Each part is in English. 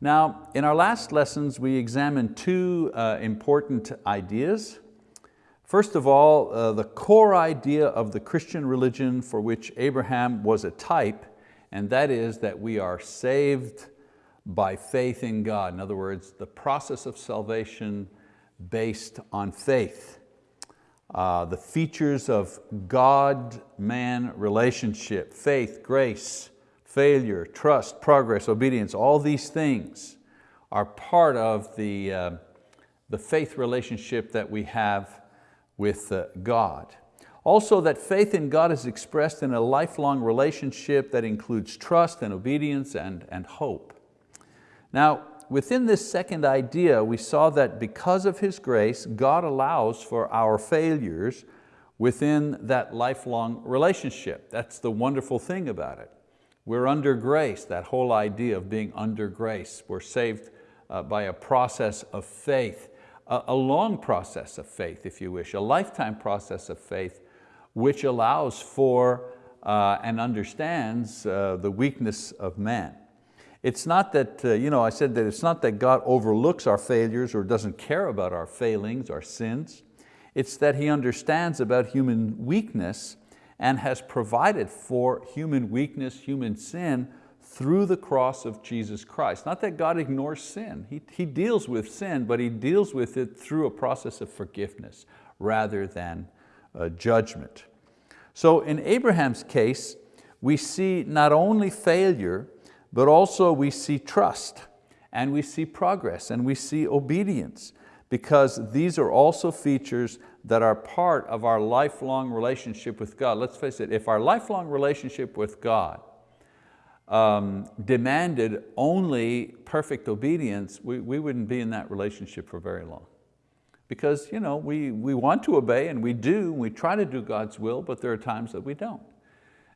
Now, in our last lessons, we examined two uh, important ideas. First of all, uh, the core idea of the Christian religion for which Abraham was a type, and that is that we are saved by faith in God. In other words, the process of salvation based on faith. Uh, the features of God-man relationship, faith, grace, failure, trust, progress, obedience, all these things are part of the, uh, the faith relationship that we have with uh, God. Also that faith in God is expressed in a lifelong relationship that includes trust and obedience and, and hope. Now, within this second idea, we saw that because of His grace, God allows for our failures within that lifelong relationship. That's the wonderful thing about it. We're under grace, that whole idea of being under grace. We're saved uh, by a process of faith, a, a long process of faith, if you wish, a lifetime process of faith, which allows for uh, and understands uh, the weakness of man. It's not that, uh, you know, I said that it's not that God overlooks our failures or doesn't care about our failings, our sins. It's that He understands about human weakness and has provided for human weakness, human sin, through the cross of Jesus Christ. Not that God ignores sin, He, he deals with sin, but He deals with it through a process of forgiveness rather than uh, judgment. So in Abraham's case, we see not only failure, but also we see trust and we see progress and we see obedience because these are also features that are part of our lifelong relationship with God. Let's face it, if our lifelong relationship with God um, demanded only perfect obedience, we, we wouldn't be in that relationship for very long. Because you know, we, we want to obey and we do, we try to do God's will, but there are times that we don't.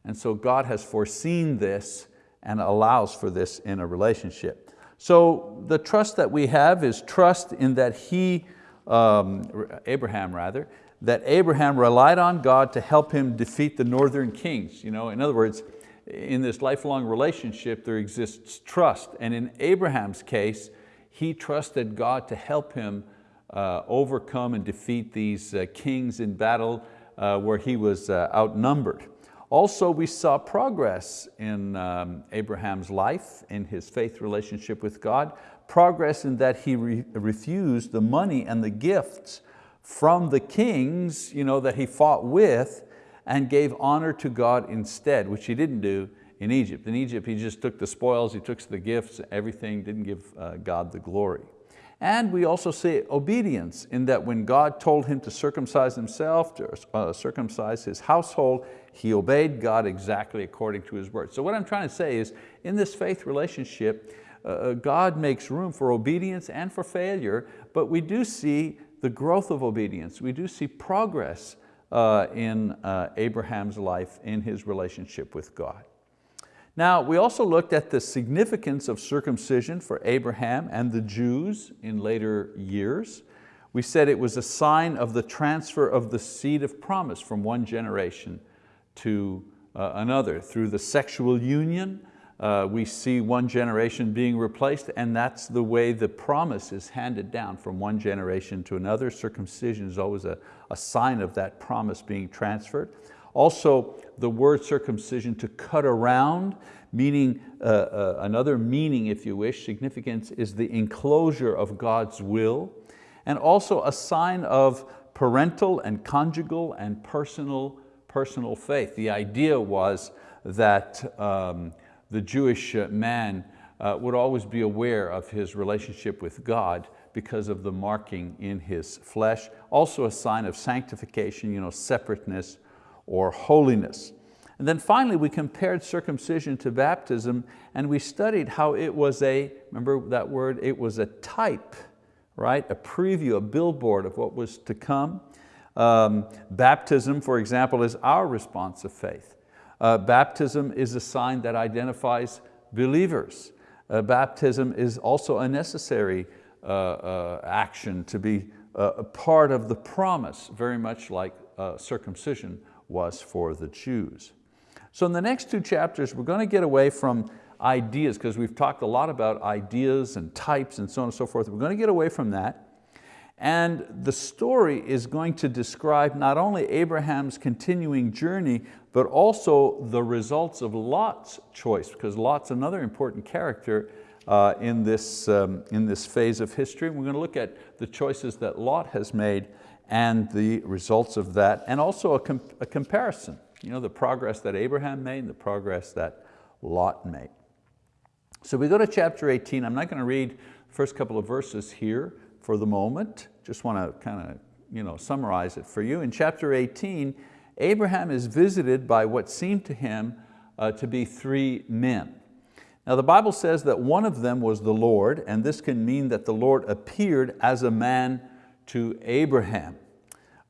And so God has foreseen this and allows for this in a relationship. So the trust that we have is trust in that He um, Abraham rather, that Abraham relied on God to help him defeat the northern kings. You know, in other words, in this lifelong relationship there exists trust. And in Abraham's case, he trusted God to help him uh, overcome and defeat these uh, kings in battle uh, where he was uh, outnumbered. Also, we saw progress in um, Abraham's life, in his faith relationship with God, progress in that he re refused the money and the gifts from the kings you know, that he fought with and gave honor to God instead, which he didn't do in Egypt. In Egypt, he just took the spoils, he took the gifts, everything, didn't give uh, God the glory. And we also see obedience in that when God told him to circumcise himself, to uh, circumcise his household, he obeyed God exactly according to his word. So what I'm trying to say is, in this faith relationship, uh, uh, God makes room for obedience and for failure, but we do see the growth of obedience. We do see progress uh, in uh, Abraham's life in his relationship with God. Now, we also looked at the significance of circumcision for Abraham and the Jews in later years. We said it was a sign of the transfer of the seed of promise from one generation to uh, another. Through the sexual union, uh, we see one generation being replaced and that's the way the promise is handed down from one generation to another. Circumcision is always a, a sign of that promise being transferred. Also, the word circumcision to cut around, meaning uh, uh, another meaning, if you wish, significance is the enclosure of God's will, and also a sign of parental and conjugal and personal, personal faith. The idea was that um, the Jewish man uh, would always be aware of his relationship with God because of the marking in his flesh. Also a sign of sanctification, you know, separateness or holiness. And then finally, we compared circumcision to baptism and we studied how it was a, remember that word, it was a type, right? A preview, a billboard of what was to come. Um, baptism, for example, is our response of faith. Uh, baptism is a sign that identifies believers. Uh, baptism is also a necessary uh, uh action to be uh, a part of the promise, very much like uh, circumcision was for the Jews. So in the next two chapters, we're going to get away from ideas, because we've talked a lot about ideas and types and so on and so forth. We're going to get away from that. And the story is going to describe not only Abraham's continuing journey, but also the results of Lot's choice, because Lot's another important character uh, in, this, um, in this phase of history. We're going to look at the choices that Lot has made and the results of that, and also a, com a comparison, you know, the progress that Abraham made and the progress that Lot made. So we go to chapter 18. I'm not going to read the first couple of verses here for the moment. Just want to kind of you know, summarize it for you. In chapter 18, Abraham is visited by what seemed to him uh, to be three men. Now the Bible says that one of them was the Lord, and this can mean that the Lord appeared as a man to Abraham.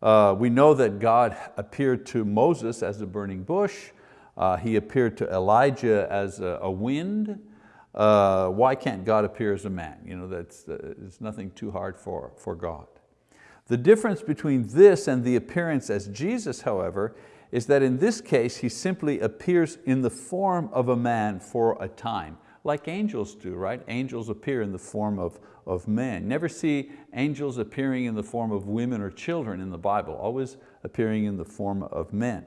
Uh, we know that God appeared to Moses as a burning bush. Uh, he appeared to Elijah as a, a wind. Uh, why can't God appear as a man? You know, that's, uh, it's nothing too hard for, for God. The difference between this and the appearance as Jesus, however, is that in this case, he simply appears in the form of a man for a time, like angels do, right? Angels appear in the form of, of men. Never see angels appearing in the form of women or children in the Bible, always appearing in the form of men.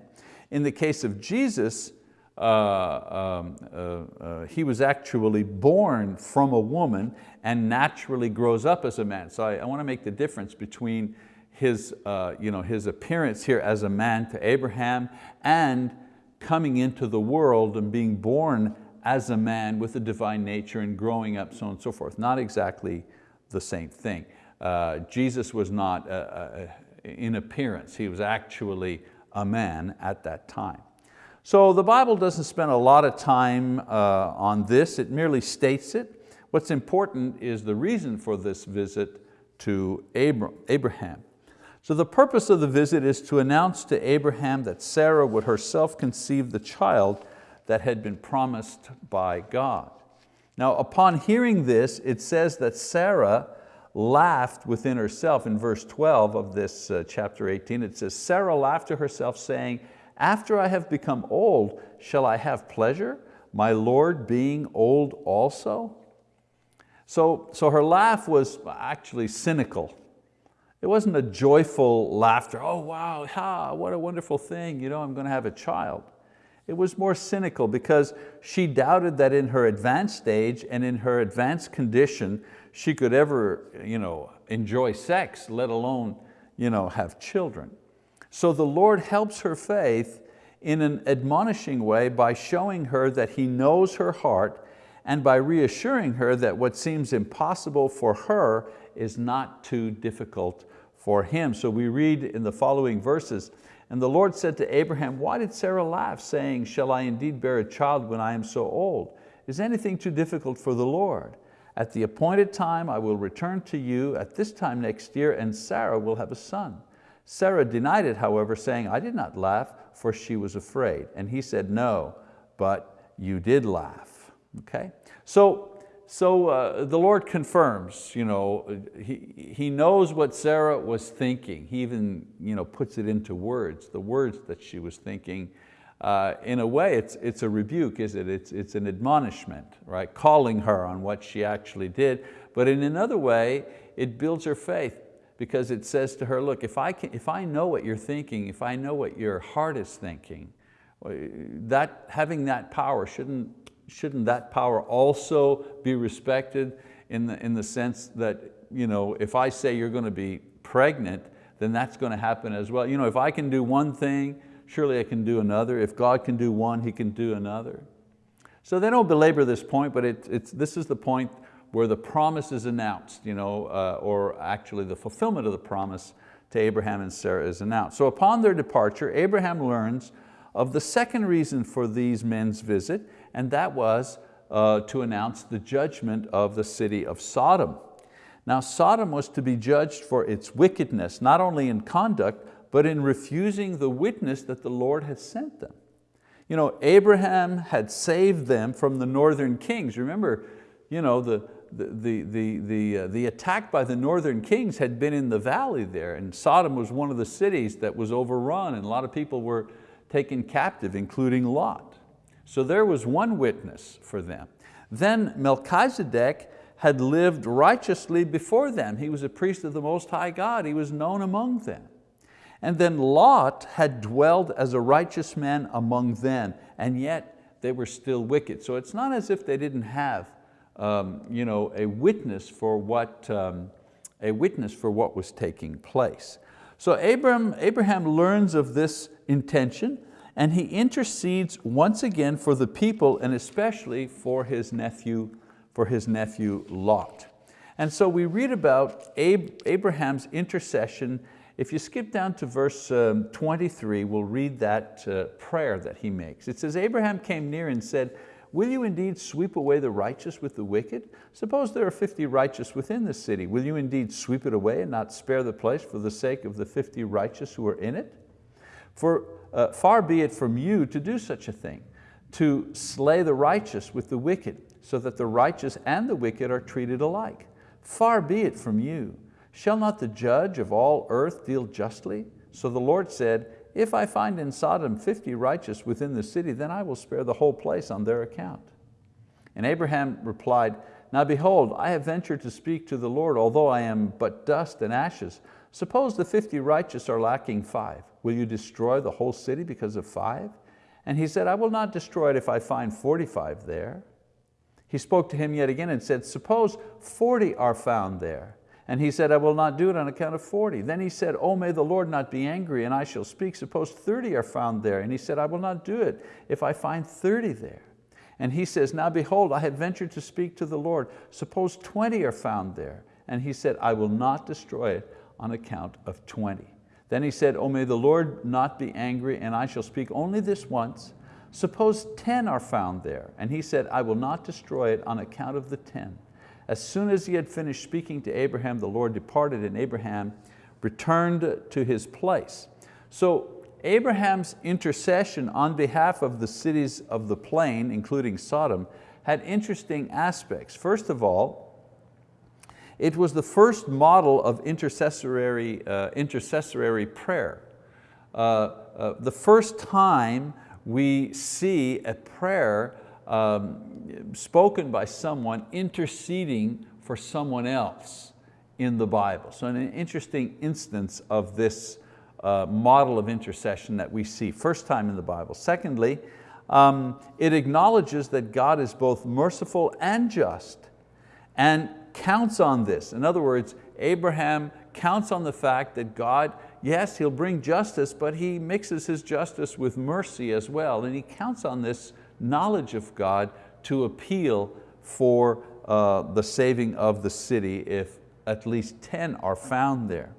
In the case of Jesus, uh, um, uh, uh, he was actually born from a woman and naturally grows up as a man. So I, I want to make the difference between his, uh, you know, his appearance here as a man to Abraham and coming into the world and being born as a man with a divine nature and growing up, so on and so forth. Not exactly the same thing. Uh, Jesus was not uh, in appearance, he was actually a man at that time. So the Bible doesn't spend a lot of time uh, on this, it merely states it. What's important is the reason for this visit to Abraham. So the purpose of the visit is to announce to Abraham that Sarah would herself conceive the child that had been promised by God. Now upon hearing this, it says that Sarah laughed within herself. In verse 12 of this uh, chapter 18, it says, Sarah laughed to herself saying, after I have become old, shall I have pleasure, my Lord being old also? So, so her laugh was actually cynical. It wasn't a joyful laughter, oh wow, ha, what a wonderful thing, you know, I'm going to have a child. It was more cynical because she doubted that in her advanced stage and in her advanced condition, she could ever you know, enjoy sex, let alone you know, have children. So the Lord helps her faith in an admonishing way by showing her that He knows her heart and by reassuring her that what seems impossible for her is not too difficult for him. So we read in the following verses, and the Lord said to Abraham, why did Sarah laugh, saying, shall I indeed bear a child when I am so old? Is anything too difficult for the Lord? At the appointed time I will return to you at this time next year and Sarah will have a son. Sarah denied it, however, saying, I did not laugh, for she was afraid. And he said, no, but you did laugh. Okay? So so uh, the Lord confirms, you know, he, he knows what Sarah was thinking. He even you know, puts it into words, the words that she was thinking. Uh, in a way, it's, it's a rebuke, is it? It's, it's an admonishment, right? Calling her on what she actually did. But in another way, it builds her faith because it says to her, look, if I, can, if I know what you're thinking, if I know what your heart is thinking, uh, that, having that power shouldn't shouldn't that power also be respected in the, in the sense that you know, if I say you're going to be pregnant, then that's going to happen as well. You know, if I can do one thing, surely I can do another. If God can do one, He can do another. So they don't belabor this point, but it, it's, this is the point where the promise is announced, you know, uh, or actually the fulfillment of the promise to Abraham and Sarah is announced. So upon their departure, Abraham learns of the second reason for these men's visit, and that was uh, to announce the judgment of the city of Sodom. Now Sodom was to be judged for its wickedness, not only in conduct, but in refusing the witness that the Lord had sent them. You know, Abraham had saved them from the northern kings. Remember, you know, the, the, the, the, uh, the attack by the northern kings had been in the valley there and Sodom was one of the cities that was overrun and a lot of people were taken captive, including Lot. So there was one witness for them. Then Melchizedek had lived righteously before them. He was a priest of the Most High God. He was known among them. And then Lot had dwelled as a righteous man among them, and yet they were still wicked. So it's not as if they didn't have um, you know, a witness for what um, a witness for what was taking place. So Abraham, Abraham learns of this intention and he intercedes once again for the people and especially for his nephew, for his nephew Lot. And so we read about Abraham's intercession. If you skip down to verse um, 23, we'll read that uh, prayer that he makes. It says, Abraham came near and said, Will you indeed sweep away the righteous with the wicked? Suppose there are 50 righteous within the city. Will you indeed sweep it away and not spare the place for the sake of the 50 righteous who are in it? For uh, far be it from you to do such a thing, to slay the righteous with the wicked, so that the righteous and the wicked are treated alike. Far be it from you. Shall not the judge of all earth deal justly? So the Lord said, if I find in Sodom 50 righteous within the city, then I will spare the whole place on their account. And Abraham replied, Now behold, I have ventured to speak to the Lord, although I am but dust and ashes. Suppose the 50 righteous are lacking five. Will you destroy the whole city because of five? And he said, I will not destroy it if I find 45 there. He spoke to him yet again and said, Suppose 40 are found there. And he said, I will not do it on account of 40. Then he said, oh, may the Lord not be angry and I shall speak. Suppose 30 are found there. And he said, I will not do it if I find 30 there. And he says, now behold, I have ventured to speak to the Lord. Suppose 20 are found there. And he said, I will not destroy it on account of 20. Then he said, oh, may the Lord not be angry and I shall speak only this once. Suppose 10 are found there. And he said, I will not destroy it on account of the 10. As soon as he had finished speaking to Abraham, the Lord departed and Abraham returned to his place. So Abraham's intercession on behalf of the cities of the plain, including Sodom, had interesting aspects. First of all, it was the first model of intercessory, uh, intercessory prayer. Uh, uh, the first time we see a prayer um, spoken by someone interceding for someone else in the Bible. So an interesting instance of this uh, model of intercession that we see first time in the Bible. Secondly, um, it acknowledges that God is both merciful and just and counts on this. In other words, Abraham counts on the fact that God, yes, He'll bring justice, but He mixes His justice with mercy as well. And He counts on this knowledge of God to appeal for uh, the saving of the city if at least 10 are found there.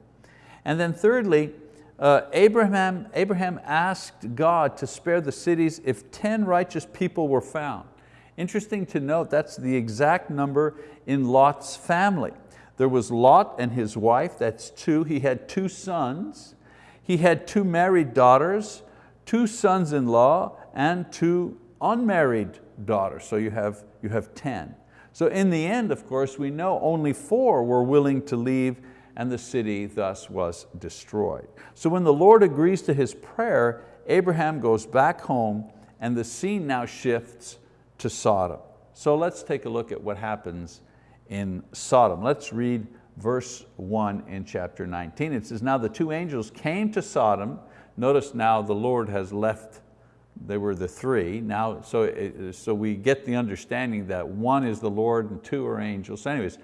And then thirdly, uh, Abraham, Abraham asked God to spare the cities if 10 righteous people were found. Interesting to note, that's the exact number in Lot's family. There was Lot and his wife, that's two. He had two sons. He had two married daughters, two sons-in-law, and two unmarried daughters, so you have, you have 10. So in the end, of course, we know only four were willing to leave and the city thus was destroyed. So when the Lord agrees to his prayer, Abraham goes back home and the scene now shifts to Sodom. So let's take a look at what happens in Sodom. Let's read verse one in chapter 19. It says, now the two angels came to Sodom. Notice now the Lord has left they were the three. Now, so, so we get the understanding that one is the Lord and two are angels. So anyways,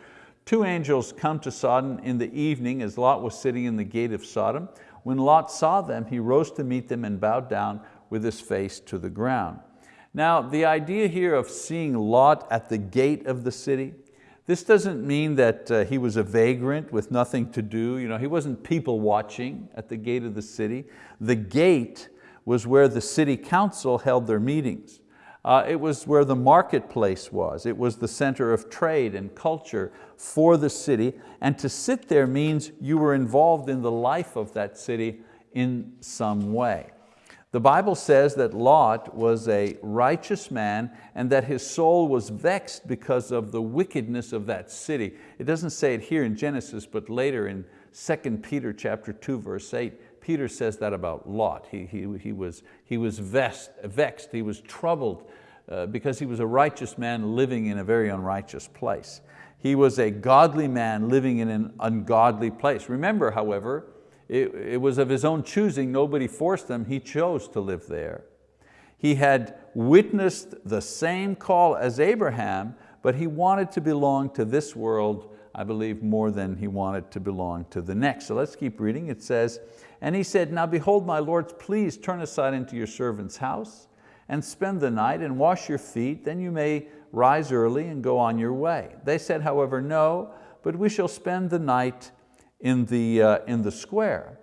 two angels come to Sodom in the evening as Lot was sitting in the gate of Sodom. When Lot saw them, he rose to meet them and bowed down with his face to the ground. Now, the idea here of seeing Lot at the gate of the city, this doesn't mean that uh, he was a vagrant with nothing to do. You know, he wasn't people watching at the gate of the city. The gate was where the city council held their meetings. Uh, it was where the marketplace was. It was the center of trade and culture for the city. And to sit there means you were involved in the life of that city in some way. The Bible says that Lot was a righteous man and that his soul was vexed because of the wickedness of that city. It doesn't say it here in Genesis, but later in 2 Peter chapter 2, verse 8, Peter says that about Lot. He, he, he was, he was vexed, he was troubled uh, because he was a righteous man living in a very unrighteous place. He was a godly man living in an ungodly place. Remember, however, it, it was of his own choosing, nobody forced him, he chose to live there. He had witnessed the same call as Abraham, but he wanted to belong to this world, I believe, more than he wanted to belong to the next. So let's keep reading. It says, and he said, now behold, my lords, please turn aside into your servant's house and spend the night and wash your feet, then you may rise early and go on your way. They said, however, no, but we shall spend the night in the, uh, in the square.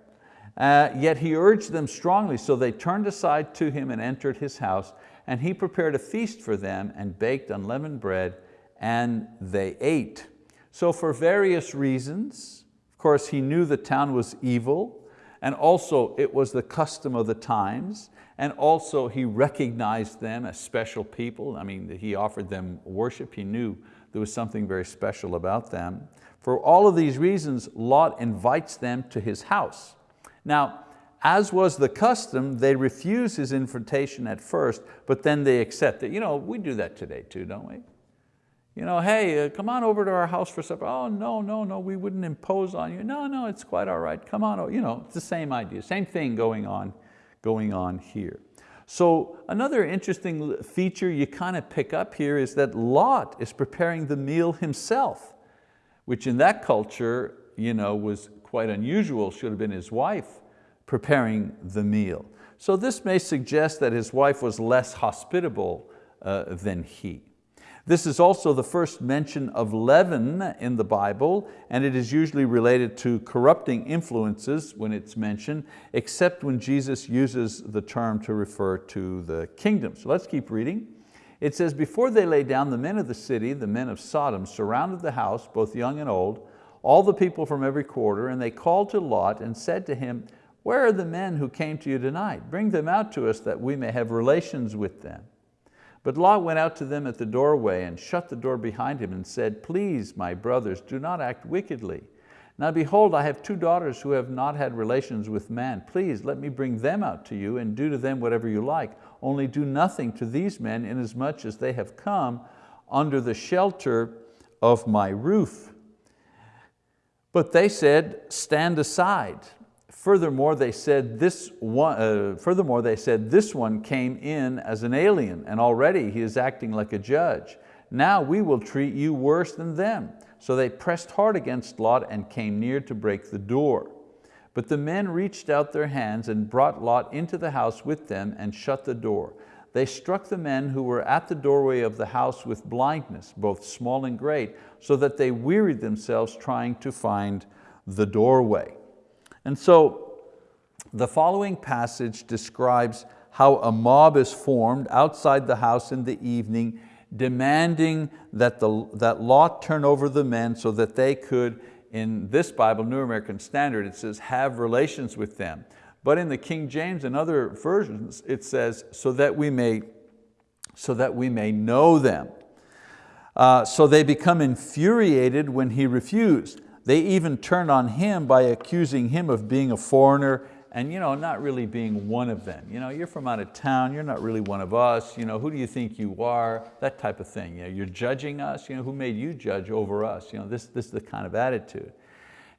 Uh, yet he urged them strongly, so they turned aside to him and entered his house, and he prepared a feast for them and baked unleavened bread, and they ate. So for various reasons, of course he knew the town was evil, and also it was the custom of the times, and also he recognized them as special people. I mean, he offered them worship. He knew there was something very special about them. For all of these reasons, Lot invites them to his house. Now, as was the custom, they refuse his invitation at first, but then they accept it. You know, we do that today too, don't we? You know, hey, uh, come on over to our house for supper. Oh, no, no, no, we wouldn't impose on you. No, no, it's quite all right, come on. You know, it's the same idea, same thing going on going on here. So another interesting feature you kind of pick up here is that Lot is preparing the meal himself, which in that culture you know, was quite unusual, should have been his wife preparing the meal. So this may suggest that his wife was less hospitable uh, than he. This is also the first mention of leaven in the Bible, and it is usually related to corrupting influences when it's mentioned, except when Jesus uses the term to refer to the kingdom. So let's keep reading. It says, before they lay down, the men of the city, the men of Sodom, surrounded the house, both young and old, all the people from every quarter, and they called to Lot and said to him, where are the men who came to you tonight? Bring them out to us that we may have relations with them. But Lot went out to them at the doorway and shut the door behind him and said, please, my brothers, do not act wickedly. Now behold, I have two daughters who have not had relations with man. Please let me bring them out to you and do to them whatever you like. Only do nothing to these men inasmuch as they have come under the shelter of my roof. But they said, stand aside. Furthermore, they said this one, uh, furthermore, they said this one came in as an alien and already he is acting like a judge. Now we will treat you worse than them. So they pressed hard against Lot and came near to break the door. But the men reached out their hands and brought Lot into the house with them and shut the door. They struck the men who were at the doorway of the house with blindness, both small and great, so that they wearied themselves trying to find the doorway. And so the following passage describes how a mob is formed outside the house in the evening, demanding that, the, that Lot turn over the men so that they could, in this Bible, New American Standard, it says have relations with them. But in the King James and other versions, it says, so that we may, so that we may know them. Uh, so they become infuriated when he refused. They even turned on him by accusing him of being a foreigner and you know, not really being one of them. You know, you're from out of town, you're not really one of us, you know, who do you think you are? That type of thing. You know, you're judging us, you know, who made you judge over us? You know, this, this is the kind of attitude.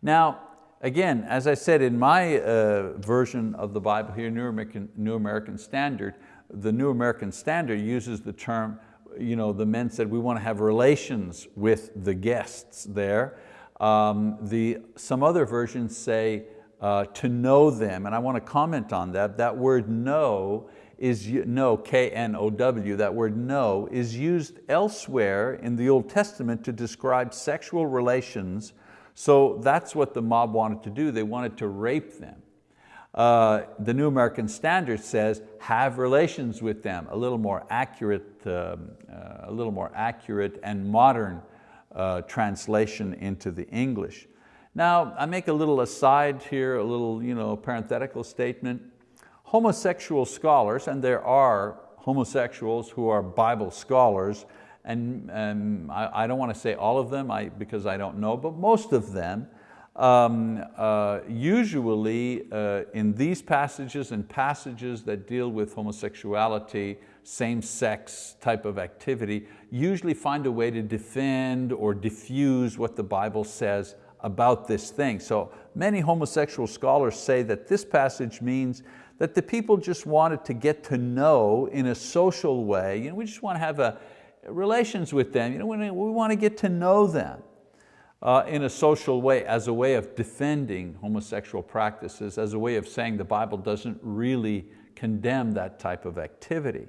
Now, again, as I said in my uh, version of the Bible here, New American, New American Standard, the New American Standard uses the term, you know, the men said we want to have relations with the guests there. Um, the, some other versions say uh, to know them, and I want to comment on that. That word know is, know, K-N-O-W, that word know is used elsewhere in the Old Testament to describe sexual relations. So that's what the mob wanted to do. They wanted to rape them. Uh, the New American Standard says, have relations with them, a little more accurate, um, uh, a little more accurate and modern uh, translation into the English. Now, I make a little aside here, a little you know, parenthetical statement. Homosexual scholars, and there are homosexuals who are Bible scholars, and um, I, I, don't want to say all of them I, because I don't know, but most of them, um, uh, usually uh, in these passages and passages that deal with homosexuality, same-sex type of activity, usually find a way to defend or diffuse what the Bible says about this thing. So many homosexual scholars say that this passage means that the people just wanted to get to know in a social way. You know, we just want to have a, relations with them. You know, we, want to get to know them uh, in a social way as a way of defending homosexual practices, as a way of saying the Bible doesn't really condemn that type of activity.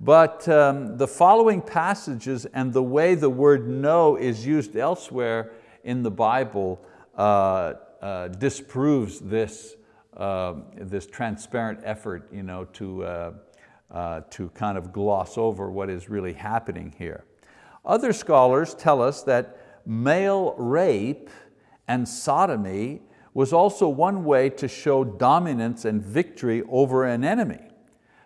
But um, the following passages and the way the word know is used elsewhere in the Bible uh, uh, disproves this, uh, this transparent effort you know, to, uh, uh, to kind of gloss over what is really happening here. Other scholars tell us that male rape and sodomy was also one way to show dominance and victory over an enemy.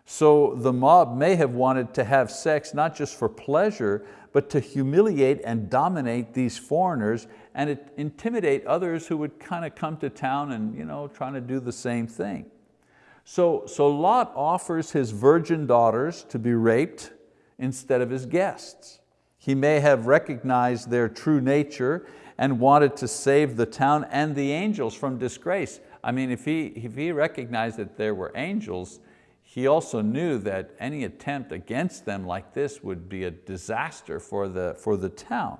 So the mob may have wanted to have sex not just for pleasure, but to humiliate and dominate these foreigners and intimidate others who would kind of come to town and you know, trying to do the same thing. So, so Lot offers his virgin daughters to be raped instead of his guests. He may have recognized their true nature and wanted to save the town and the angels from disgrace. I mean, if he, if he recognized that there were angels, he also knew that any attempt against them like this would be a disaster for the, for the town.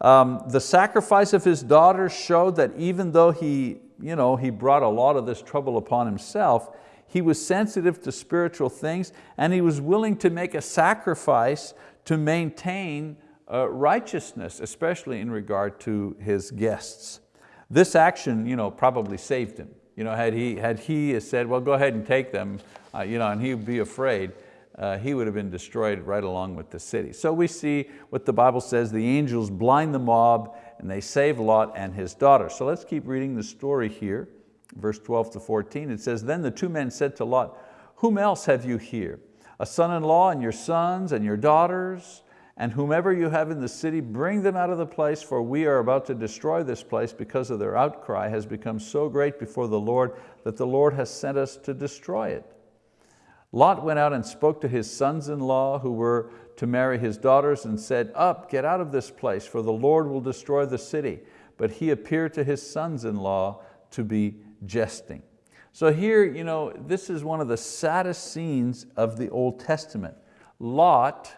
Um, the sacrifice of his daughter showed that even though he, you know, he brought a lot of this trouble upon himself, he was sensitive to spiritual things and he was willing to make a sacrifice to maintain uh, righteousness, especially in regard to his guests. This action you know, probably saved him. You know, had, he, had he said, well, go ahead and take them, uh, you know, and he would be afraid, uh, he would have been destroyed right along with the city. So we see what the Bible says, the angels blind the mob and they save Lot and his daughter. So let's keep reading the story here, verse 12 to 14. It says, then the two men said to Lot, whom else have you here? A son-in-law and your sons and your daughters, and whomever you have in the city, bring them out of the place, for we are about to destroy this place because of their outcry has become so great before the Lord that the Lord has sent us to destroy it. Lot went out and spoke to his sons-in-law who were to marry his daughters and said, up, get out of this place, for the Lord will destroy the city. But he appeared to his sons-in-law to be jesting. So here, you know, this is one of the saddest scenes of the Old Testament. Lot,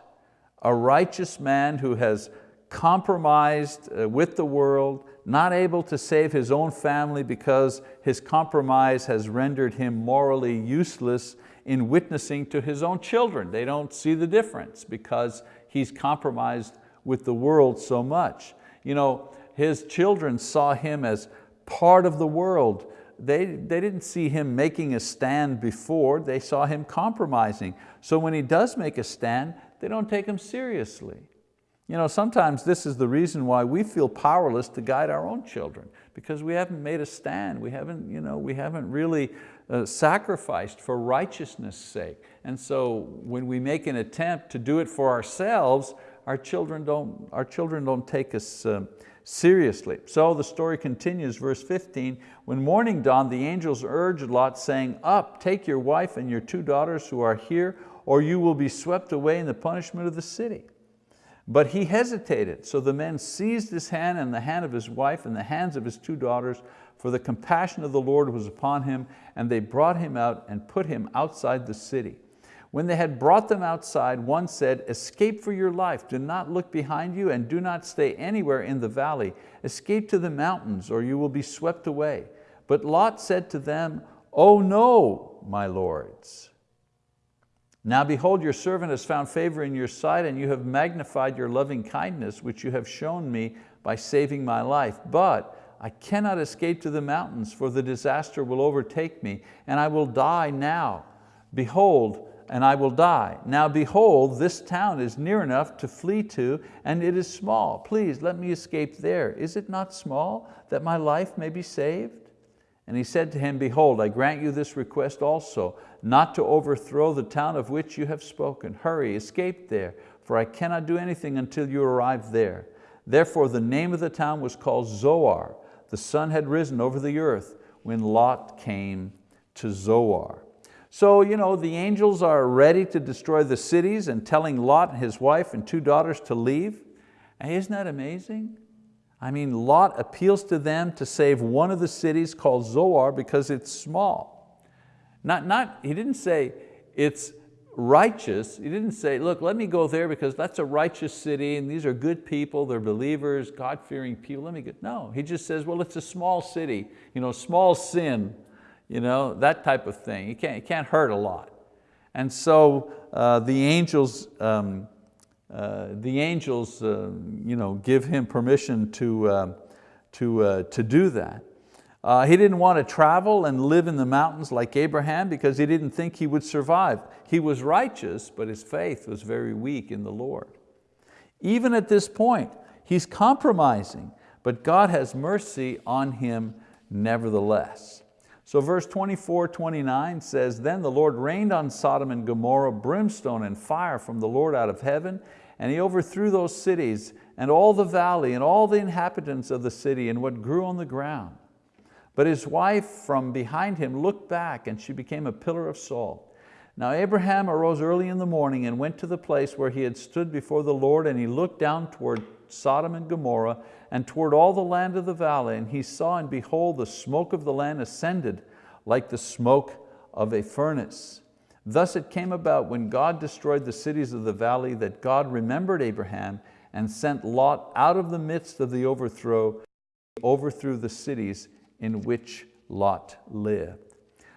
a righteous man who has compromised uh, with the world, not able to save his own family because his compromise has rendered him morally useless in witnessing to his own children. They don't see the difference because he's compromised with the world so much. You know, his children saw him as part of the world. They, they didn't see him making a stand before, they saw him compromising. So when he does make a stand, they don't take him seriously. You know, sometimes this is the reason why we feel powerless to guide our own children, because we haven't made a stand, we haven't, you know, we haven't really uh, sacrificed for righteousness' sake. And so when we make an attempt to do it for ourselves, our children don't, our children don't take us uh, seriously. So the story continues, verse 15, when morning dawned, the angels urged Lot saying, up, take your wife and your two daughters who are here, or you will be swept away in the punishment of the city. But he hesitated, so the men seized his hand and the hand of his wife and the hands of his two daughters, for the compassion of the Lord was upon him, and they brought him out and put him outside the city. When they had brought them outside, one said, escape for your life, do not look behind you and do not stay anywhere in the valley. Escape to the mountains or you will be swept away. But Lot said to them, Oh no, my lords. Now behold, your servant has found favor in your sight and you have magnified your loving kindness, which you have shown me by saving my life. But I cannot escape to the mountains, for the disaster will overtake me, and I will die now. Behold, and I will die. Now behold, this town is near enough to flee to, and it is small. Please let me escape there. Is it not small, that my life may be saved? And he said to him, Behold, I grant you this request also, not to overthrow the town of which you have spoken. Hurry, escape there, for I cannot do anything until you arrive there. Therefore the name of the town was called Zoar, the sun had risen over the earth when Lot came to Zoar. So you know, the angels are ready to destroy the cities and telling Lot and his wife and two daughters to leave. And isn't that amazing? I mean, Lot appeals to them to save one of the cities called Zoar because it's small. Not, not, he didn't say it's righteous. He didn't say, look, let me go there because that's a righteous city and these are good people, they're believers, God-fearing people, let me go. No, he just says, well, it's a small city, you know, small sin, you know, that type of thing. You can't, it can't hurt a lot. And so uh, the angels, um, the angels uh, you know, give him permission to, uh, to, uh, to do that. Uh, he didn't want to travel and live in the mountains like Abraham because he didn't think he would survive. He was righteous, but his faith was very weak in the Lord. Even at this point, he's compromising, but God has mercy on him nevertheless. So verse 24, 29 says, Then the Lord rained on Sodom and Gomorrah brimstone and fire from the Lord out of heaven, and He overthrew those cities and all the valley and all the inhabitants of the city and what grew on the ground. But his wife from behind him looked back and she became a pillar of salt. Now Abraham arose early in the morning and went to the place where he had stood before the Lord and he looked down toward Sodom and Gomorrah and toward all the land of the valley, and he saw and behold the smoke of the land ascended like the smoke of a furnace. Thus it came about when God destroyed the cities of the valley that God remembered Abraham and sent Lot out of the midst of the overthrow, overthrew the cities in which Lot lived.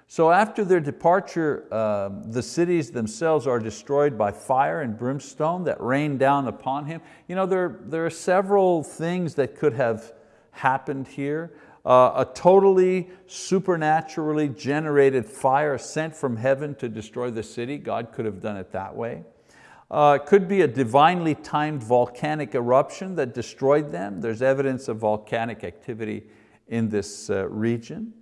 So after their departure, uh, the cities themselves are destroyed by fire and brimstone that rain down upon him. You know, there, there are several things that could have happened here. Uh, a totally supernaturally generated fire sent from heaven to destroy the city. God could have done it that way. Uh, it could be a divinely timed volcanic eruption that destroyed them. There's evidence of volcanic activity in this uh, region.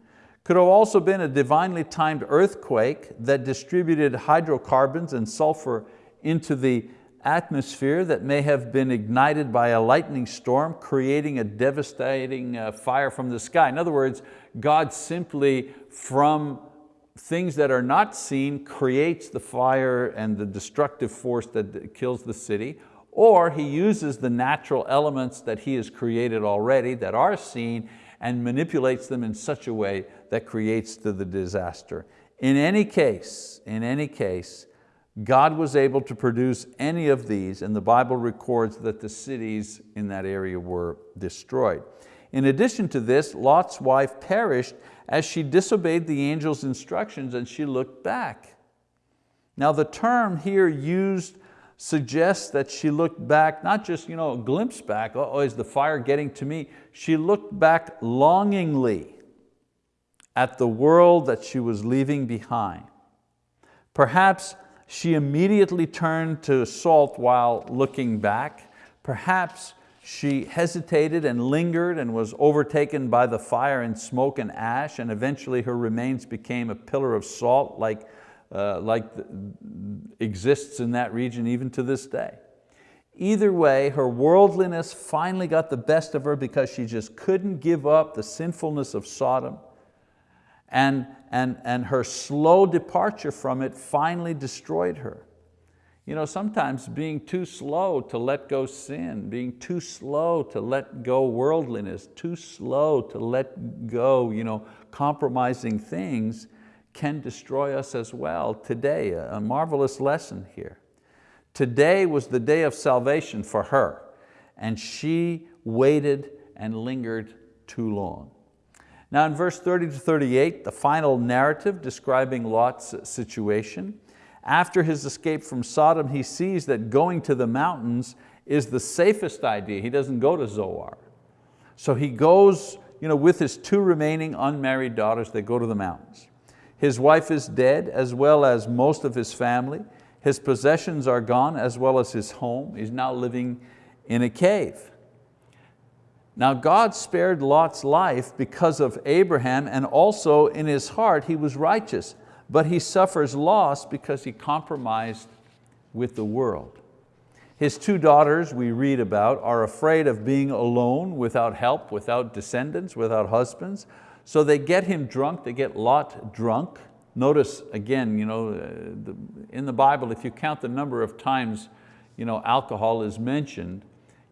Could have also been a divinely timed earthquake that distributed hydrocarbons and sulfur into the atmosphere that may have been ignited by a lightning storm, creating a devastating uh, fire from the sky. In other words, God simply from things that are not seen creates the fire and the destructive force that kills the city, or He uses the natural elements that He has created already that are seen and manipulates them in such a way that creates the, the disaster. In any case, in any case, God was able to produce any of these and the Bible records that the cities in that area were destroyed. In addition to this, Lot's wife perished as she disobeyed the angel's instructions and she looked back. Now the term here used suggests that she looked back, not just you know, a glimpse back, oh, is the fire getting to me? She looked back longingly at the world that she was leaving behind. Perhaps she immediately turned to salt while looking back. Perhaps she hesitated and lingered and was overtaken by the fire and smoke and ash and eventually her remains became a pillar of salt like uh, like exists in that region even to this day. Either way, her worldliness finally got the best of her because she just couldn't give up the sinfulness of Sodom and, and, and her slow departure from it finally destroyed her. You know, sometimes being too slow to let go sin, being too slow to let go worldliness, too slow to let go you know, compromising things can destroy us as well today. A marvelous lesson here. Today was the day of salvation for her and she waited and lingered too long. Now in verse 30 to 38, the final narrative describing Lot's situation, after his escape from Sodom, he sees that going to the mountains is the safest idea. He doesn't go to Zoar. So he goes you know, with his two remaining unmarried daughters, they go to the mountains. His wife is dead as well as most of his family. His possessions are gone as well as his home. He's now living in a cave. Now God spared Lot's life because of Abraham and also in his heart he was righteous, but he suffers loss because he compromised with the world. His two daughters we read about are afraid of being alone without help, without descendants, without husbands. So they get him drunk, they get Lot drunk, Notice again, you know, uh, in the Bible, if you count the number of times you know, alcohol is mentioned,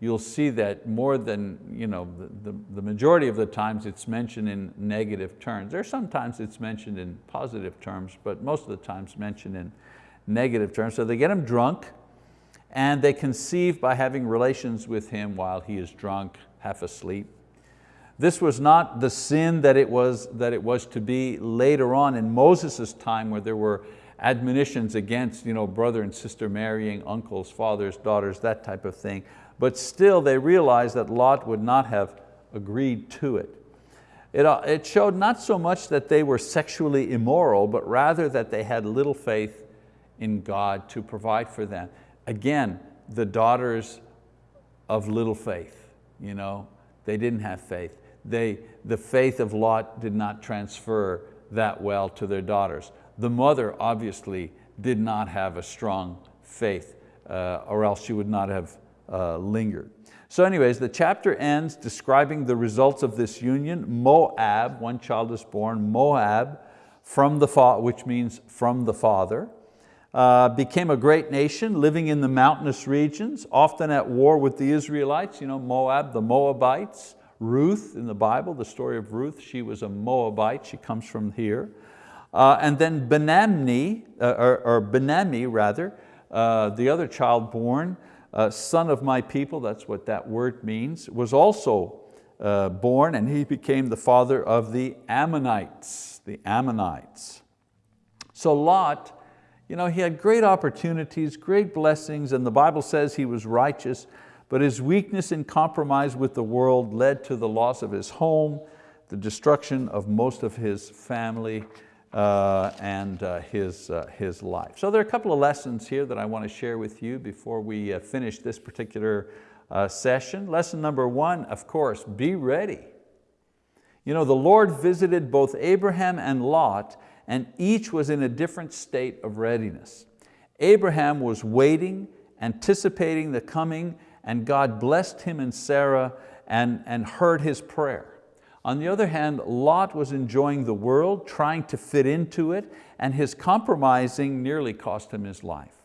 you'll see that more than, you know, the, the, the majority of the times it's mentioned in negative terms. There are sometimes it's mentioned in positive terms, but most of the times mentioned in negative terms. So they get him drunk and they conceive by having relations with him while he is drunk, half asleep. This was not the sin that it was, that it was to be later on in Moses' time where there were admonitions against you know, brother and sister marrying, uncles, fathers, daughters, that type of thing. But still they realized that Lot would not have agreed to it. It, uh, it showed not so much that they were sexually immoral, but rather that they had little faith in God to provide for them. Again, the daughters of little faith, you know, they didn't have faith. They, the faith of Lot did not transfer that well to their daughters. The mother obviously did not have a strong faith uh, or else she would not have uh, lingered. So anyways, the chapter ends describing the results of this union. Moab, one child is born, Moab, from the which means from the father, uh, became a great nation living in the mountainous regions, often at war with the Israelites, you know, Moab, the Moabites, Ruth in the Bible, the story of Ruth, she was a Moabite, she comes from here. Uh, and then Benamni, uh, or, or Ben-Ammi rather, uh, the other child born, uh, son of my people, that's what that word means, was also uh, born and he became the father of the Ammonites, the Ammonites. So Lot, you know, he had great opportunities, great blessings, and the Bible says he was righteous, but his weakness and compromise with the world led to the loss of his home, the destruction of most of his family, uh, and uh, his, uh, his life. So there are a couple of lessons here that I want to share with you before we uh, finish this particular uh, session. Lesson number one, of course, be ready. You know, the Lord visited both Abraham and Lot and each was in a different state of readiness. Abraham was waiting, anticipating the coming, and God blessed him and Sarah and, and heard his prayer. On the other hand, Lot was enjoying the world, trying to fit into it, and his compromising nearly cost him his life.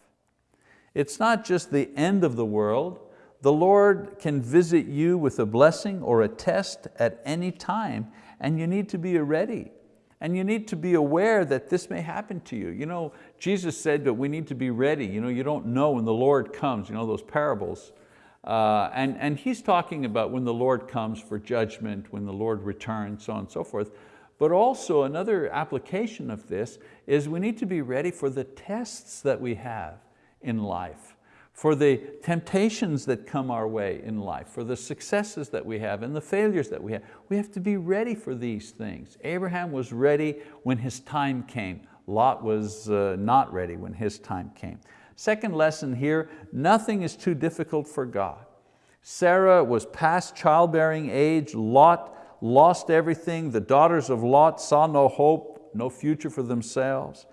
It's not just the end of the world. The Lord can visit you with a blessing or a test at any time, and you need to be ready. And you need to be aware that this may happen to you. You know, Jesus said that we need to be ready. You, know, you don't know when the Lord comes, you know, those parables. Uh, and, and he's talking about when the Lord comes for judgment, when the Lord returns, so on and so forth. But also another application of this is we need to be ready for the tests that we have in life, for the temptations that come our way in life, for the successes that we have and the failures that we have. We have to be ready for these things. Abraham was ready when his time came. Lot was uh, not ready when his time came. Second lesson here, nothing is too difficult for God. Sarah was past childbearing age, Lot lost everything, the daughters of Lot saw no hope, no future for themselves.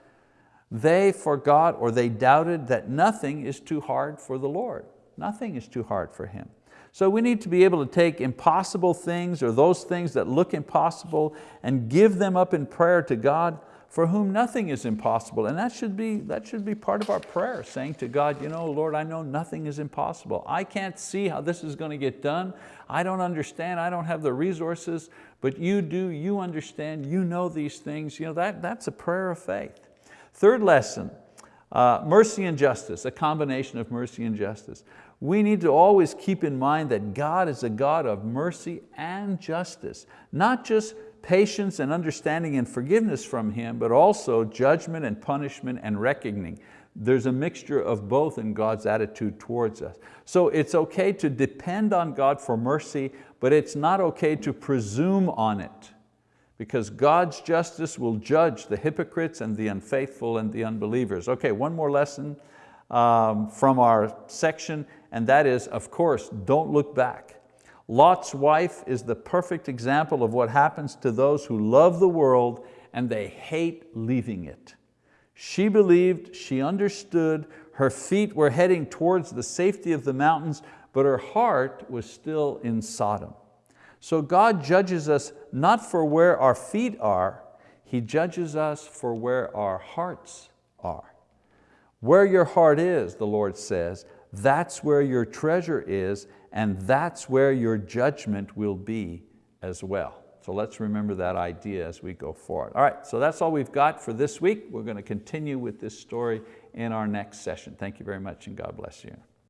They forgot or they doubted that nothing is too hard for the Lord. Nothing is too hard for Him. So we need to be able to take impossible things or those things that look impossible and give them up in prayer to God for whom nothing is impossible. And that should, be, that should be part of our prayer, saying to God, you know, Lord, I know nothing is impossible. I can't see how this is going to get done. I don't understand, I don't have the resources, but you do, you understand, you know these things. You know, that, that's a prayer of faith. Third lesson, uh, mercy and justice, a combination of mercy and justice. We need to always keep in mind that God is a God of mercy and justice, not just patience and understanding and forgiveness from Him, but also judgment and punishment and reckoning. There's a mixture of both in God's attitude towards us. So it's okay to depend on God for mercy, but it's not okay to presume on it because God's justice will judge the hypocrites and the unfaithful and the unbelievers. Okay, one more lesson um, from our section, and that is, of course, don't look back. Lot's wife is the perfect example of what happens to those who love the world and they hate leaving it. She believed, she understood, her feet were heading towards the safety of the mountains, but her heart was still in Sodom. So God judges us not for where our feet are, He judges us for where our hearts are. Where your heart is, the Lord says, that's where your treasure is and that's where your judgment will be as well. So let's remember that idea as we go forward. All right, so that's all we've got for this week. We're going to continue with this story in our next session. Thank you very much and God bless you.